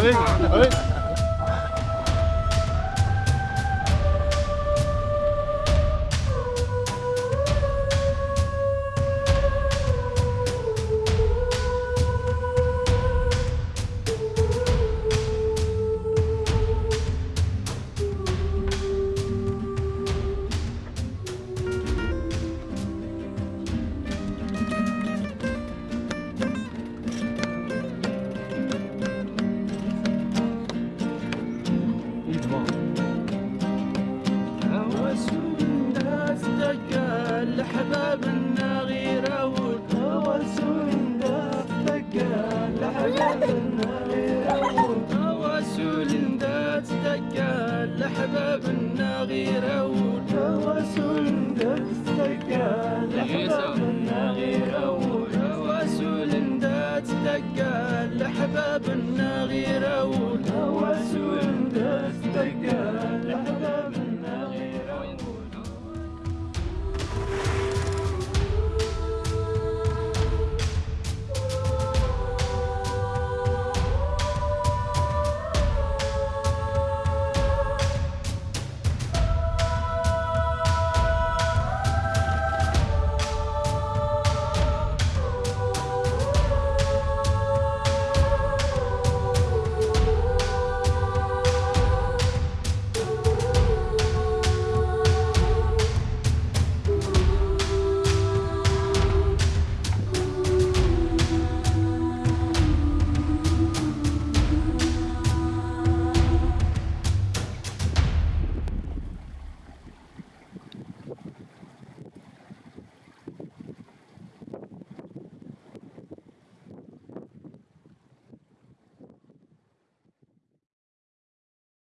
A ver. الأسماء هوس الناس دقا دقا هوس دقا دقا دقا